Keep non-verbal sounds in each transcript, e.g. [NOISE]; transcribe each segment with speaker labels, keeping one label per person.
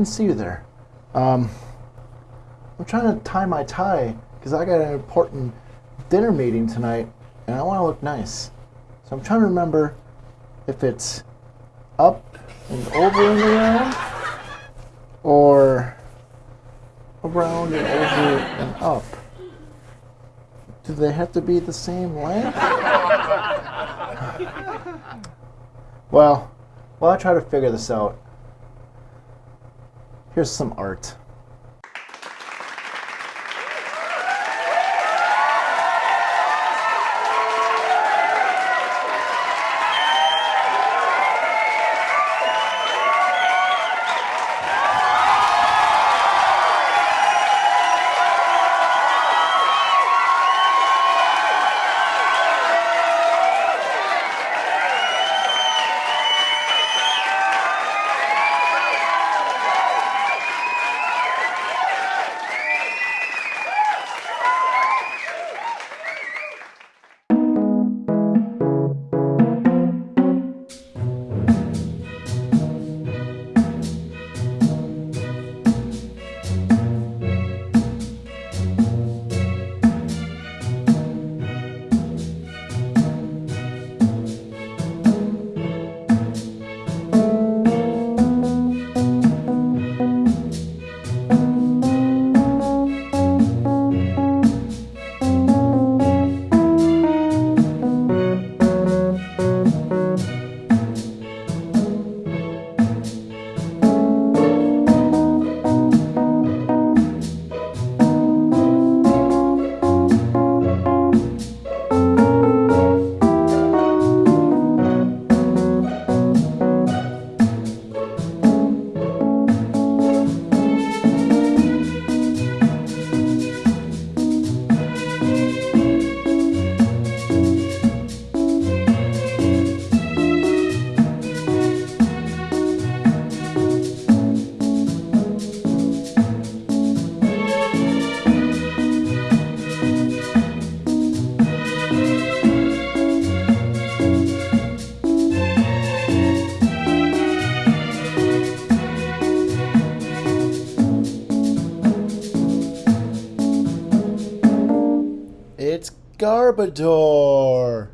Speaker 1: didn't see you there. Um, I'm trying to tie my tie because I got an important dinner meeting tonight and I want to look nice. So I'm trying to remember if it's up and over and around or around and over and up. Do they have to be the same length? [LAUGHS] well, while I try to figure this out, here's some art. Garbador!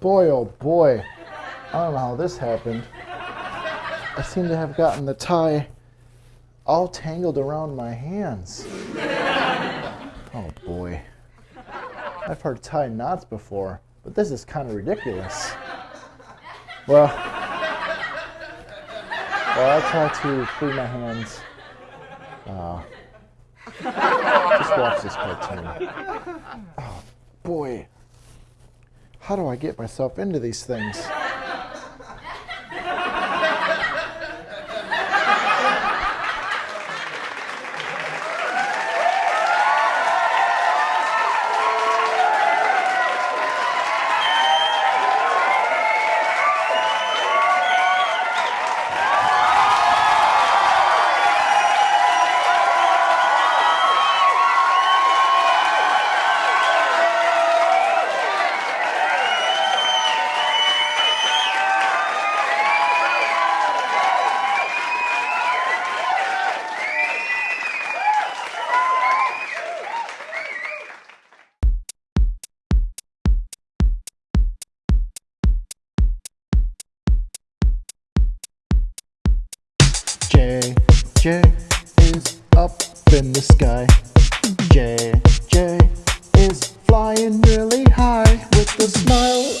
Speaker 1: Boy, oh boy. I don't know how this happened. I seem to have gotten the tie all tangled around my hands. Oh boy. I've heard tie knots before, but this is kind of ridiculous. Well, well, I'll try to free my hands. Uh, just watch this cartoon. Oh boy. How do I get myself into these things?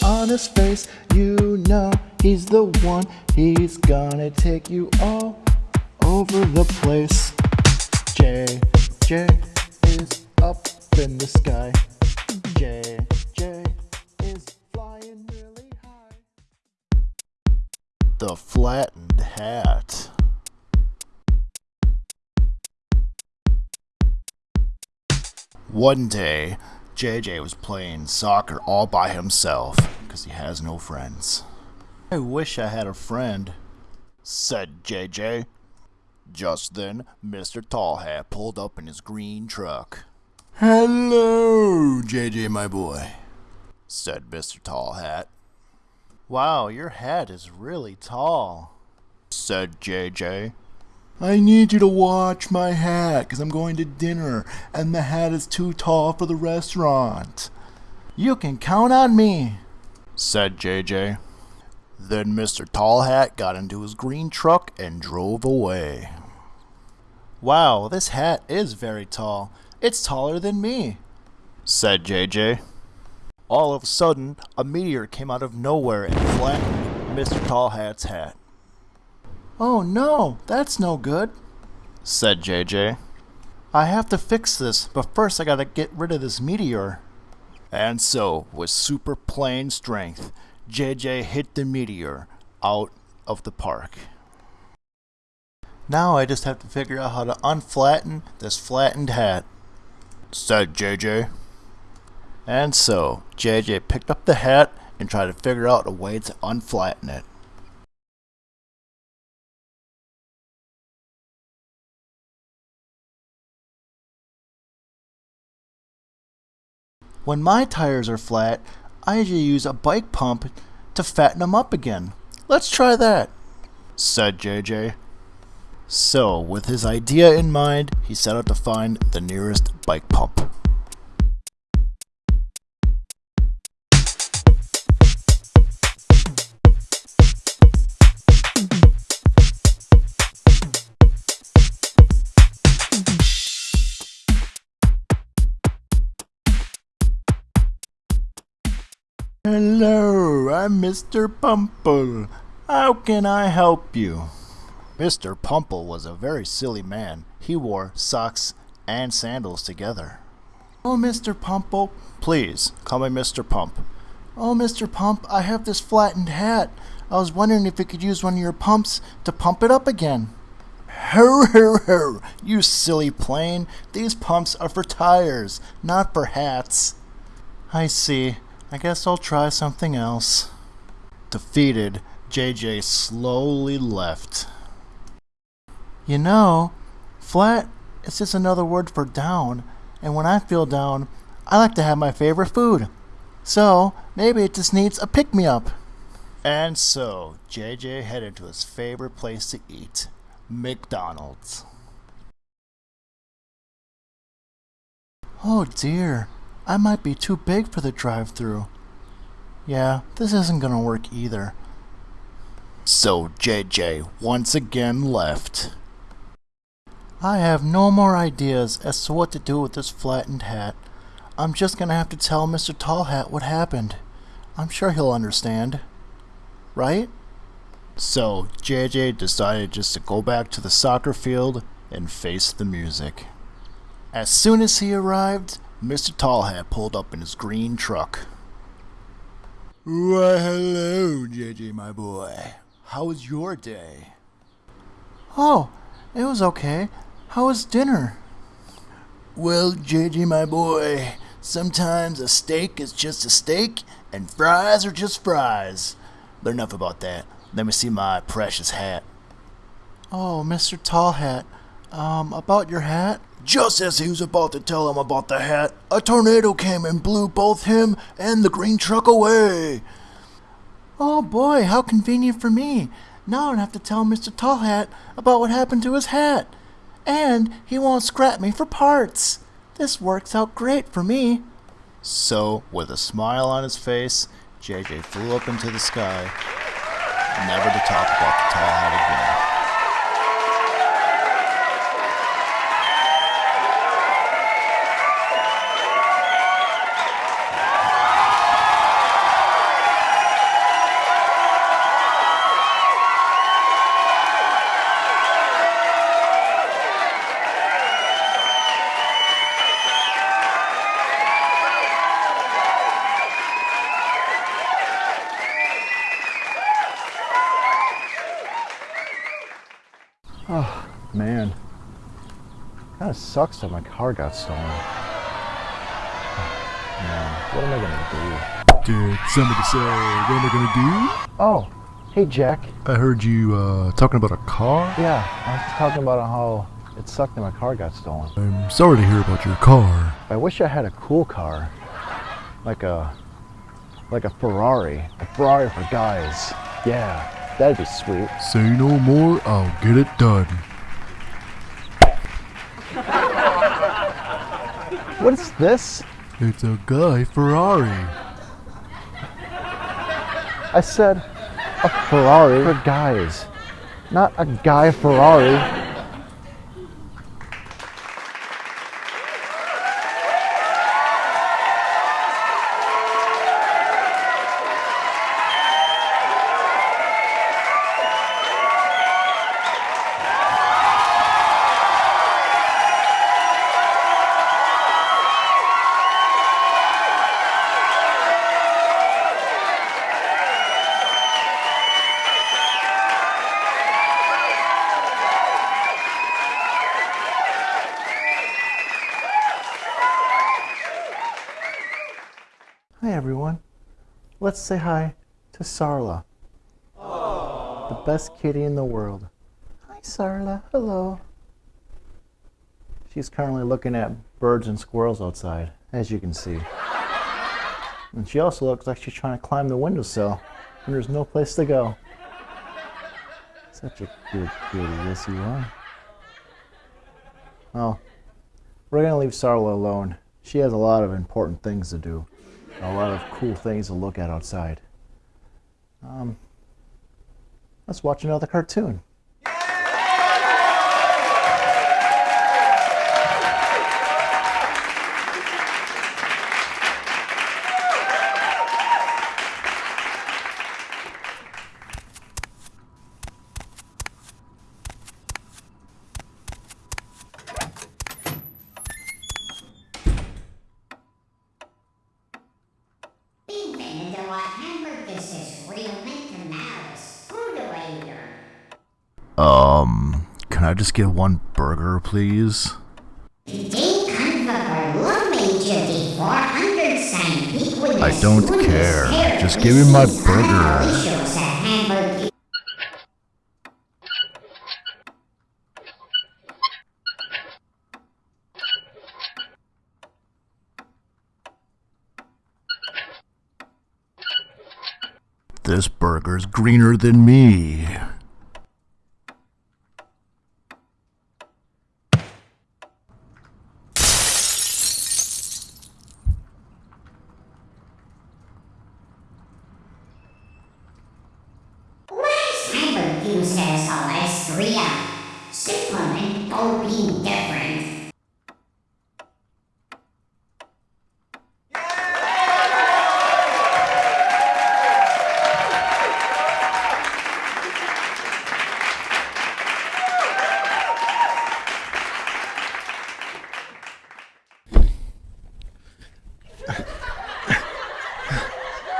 Speaker 1: On his face. You know he's the one, he's gonna take you all over the place. JJ is up in the sky. JJ is flying really high. The flattened hat. One day, JJ was playing soccer all by himself because he has no friends. I wish I had a friend, said JJ. Just then, Mr. Tall Hat pulled up in his green truck. Hello, JJ, my boy, said Mr. Tall Hat. Wow, your hat is really tall, said JJ. I need you to watch my hat because I'm going to dinner and the hat is too tall for the restaurant. You can count on me, said JJ. Then Mr. Tall Hat got into his green truck and drove away. Wow, this hat is very tall. It's taller than me, said JJ. All of a sudden, a meteor came out of nowhere and flattened Mr. Tall Hat's hat. Oh no, that's no good, said JJ. I have to fix this, but first I gotta get rid of this meteor. And so, with super plane strength, JJ hit the meteor out of the park. Now I just have to figure out how to unflatten this flattened hat, said JJ. And so, JJ picked up the hat and tried to figure out a way to unflatten it. When my tires are flat, I usually use a bike pump to fatten them up again. Let's try that, said JJ. So, with his idea in mind, he set out to find the nearest bike pump. Hello, I'm Mr. Pumple. How can I help you? Mr. Pumple was a very silly man. He wore socks and sandals together. Oh, Mr. Pumple. Please, call me Mr. Pump. Oh, Mr. Pump, I have this flattened hat. I was wondering if you could use one of your pumps to pump it up again. Ho, ho, ho, you silly plane. These pumps are for tires, not for hats. I see. I guess I'll try something else. Defeated, JJ slowly left. You know, flat is just another word for down, and when I feel down, I like to have my favorite food. So, maybe it just needs a pick me up. And so, JJ headed to his favorite place to eat McDonald's. Oh dear, I might be too big for the drive through. Yeah, this isn't gonna work either. So JJ once again left. I have no more ideas as to what to do with this flattened hat. I'm just gonna have to tell Mr. Tall Hat what happened. I'm sure he'll understand. Right? So JJ decided just to go back to the soccer field and face the music. As soon as he arrived, Mr. Tall Hat pulled up in his green truck. Why, hello, JJ, my boy. How was your day? Oh, it was okay. How was dinner? Well, JJ, my boy, sometimes a steak is just a steak, and fries are just fries. But enough about that. Let me see my precious hat. Oh, Mr. Tall Hat, um, about your hat? Just as he was about to tell him about the hat, a tornado came and blew both him and the green truck away. Oh boy, how convenient for me. Now I don't have to tell Mr. Tall Hat about what happened to his hat. And he won't scrap me for parts. This works out great for me. So, with a smile on his face, JJ flew up into the sky, never to talk about the tall hat again. Sucks that my car got stolen. Man, what am I gonna do?
Speaker 2: Did somebody say, what am I gonna do?
Speaker 1: do? Oh, hey Jack.
Speaker 2: I heard you uh, talking about a car.
Speaker 1: Yeah, I was talking about how it sucked that my car got stolen.
Speaker 2: I'm sorry to hear about your car.
Speaker 1: I wish I had a cool car, like a, like a Ferrari, a Ferrari for guys. Yeah, that'd be sweet.
Speaker 2: Say no more, I'll get it done. [LAUGHS]
Speaker 1: What is this?
Speaker 2: It's a guy Ferrari.
Speaker 1: I said a Ferrari for guys, not a guy Ferrari. Let's say hi to Sarla. The best kitty in the world. Hi Sarla. Hello. She's currently looking at birds and squirrels outside, as you can see. And she also looks like she's trying to climb the windowsill, and there's no place to go. Such a good kitty, yes you are. Well, we're gonna leave Sarla alone. She has a lot of important things to do a lot of cool things to look at outside. Um, let's watch another cartoon.
Speaker 3: Big man, do I hamburgers is real Mickey Mouse. Who do I hear?
Speaker 2: Um, can I just get one burger, please?
Speaker 3: Den Hamburger Lumage die 400 sein Piquet
Speaker 2: I don't care. Just give me my burger. This burger's greener than me.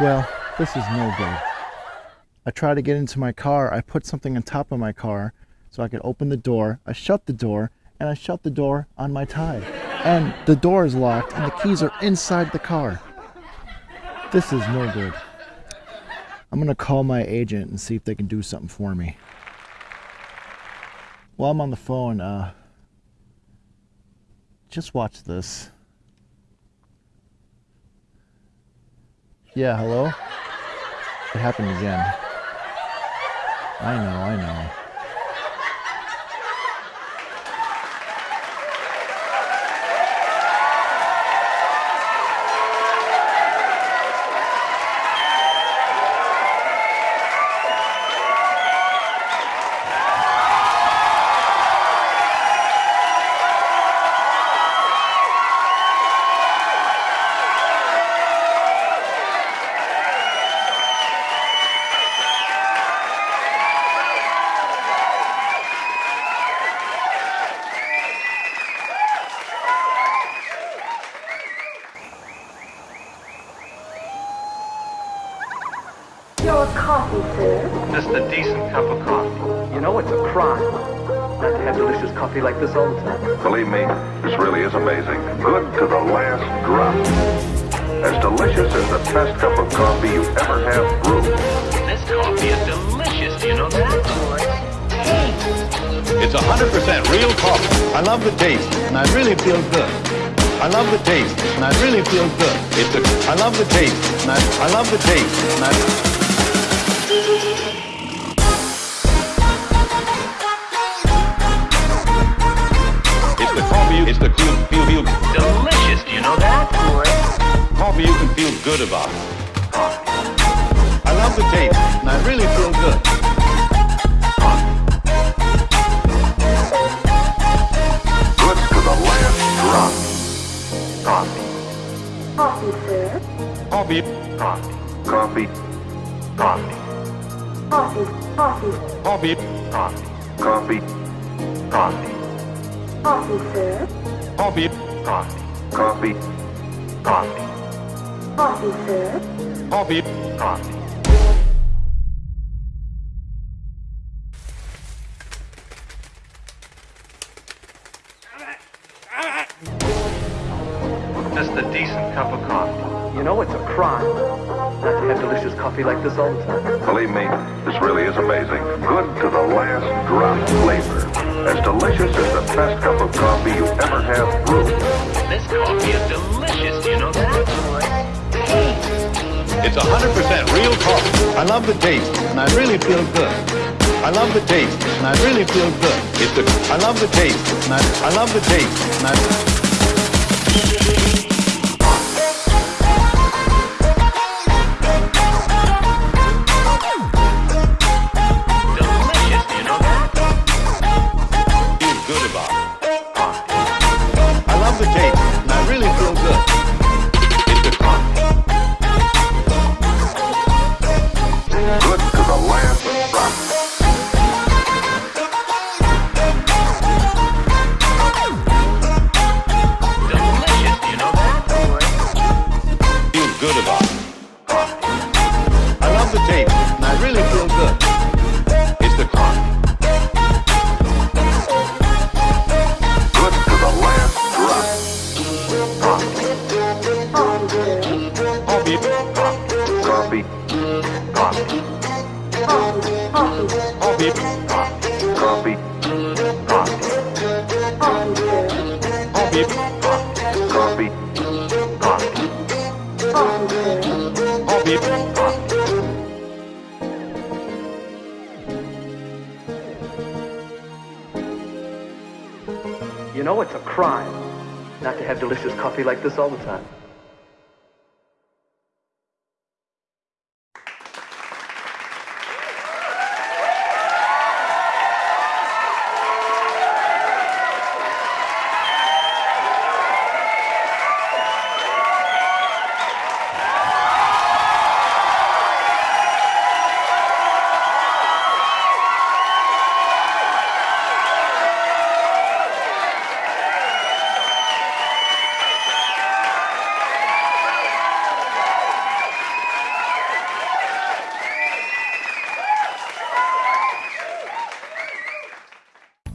Speaker 1: Well, this is no good. I try to get into my car. I put something on top of my car so I could open the door. I shut the door, and I shut the door on my tie. And the door is locked, and the keys are inside the car. This is no good. I'm gonna call my agent and see if they can do something for me. While I'm on the phone, uh, just watch this. Yeah, hello? It happened again. I know, I know.
Speaker 4: Your coffee, sir.
Speaker 5: Just a decent cup of coffee.
Speaker 4: You know it's a crime. not to have delicious coffee like this all the time.
Speaker 5: Believe me, this really is amazing. Good to the last drop. As delicious as the best cup of coffee you ever have brewed.
Speaker 6: This coffee is delicious, do you know that?
Speaker 7: It's 100% real coffee. I love the taste, and I really feel good. I love the taste, and I really feel good. It's a, I love the taste, and I, I love the taste, and I. good about. I love the taste, and I really feel good.
Speaker 5: Good to the last drop. Coffee.
Speaker 7: Coffee.
Speaker 5: Coffee. Coffee. Coffee.
Speaker 7: Coffee.
Speaker 5: Coffee. Coffee. Coffee.
Speaker 7: Coffee, sir.
Speaker 5: Coffee. Coffee. Coffee. Coffee.
Speaker 7: Coffee, sir.
Speaker 5: Coffee. Coffee.
Speaker 4: Just a decent cup of coffee. You know it's a crime not to have delicious coffee like this all the time.
Speaker 5: Believe me, this really is amazing. Good to the last drop flavor. As delicious as the best cup of coffee you ever have brewed.
Speaker 6: This coffee is delicious, you know that?
Speaker 7: It's 100% real coffee. I love the taste, and I really feel good. I love the taste, and I really feel good. It's the, I love the taste, and I, I love the taste, and I.
Speaker 6: You know
Speaker 7: it's
Speaker 4: a crime not to have delicious coffee like this all the time.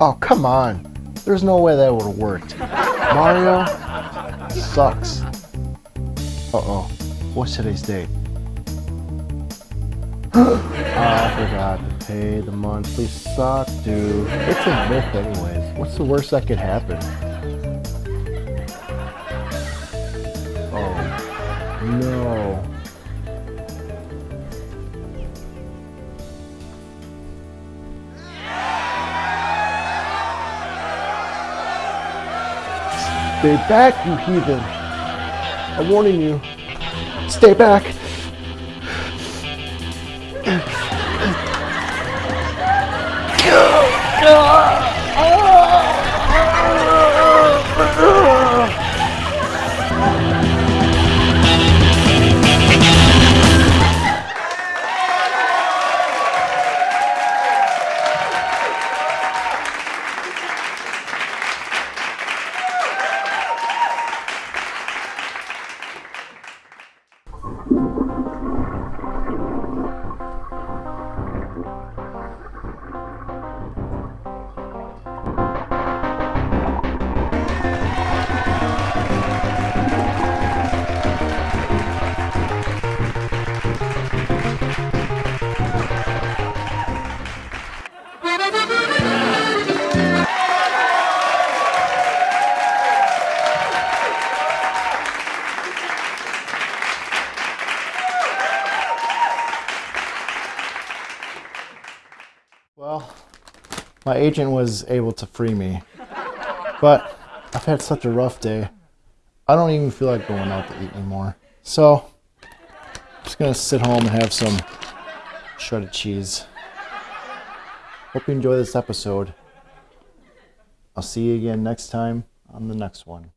Speaker 1: Oh, come on. There's no way that would have worked. Mario sucks. Uh-oh. What's today's date? [GASPS] I forgot to pay the monthly sock due. It's a myth anyways. What's the worst that could happen? Oh, no. Stay back, you heathen. I'm warning you. Stay back. [LAUGHS] my agent was able to free me. But I've had such a rough day. I don't even feel like going out to eat anymore. So, I'm just gonna sit home and have some shredded cheese. Hope you enjoy this episode. I'll see you again next time on the next one.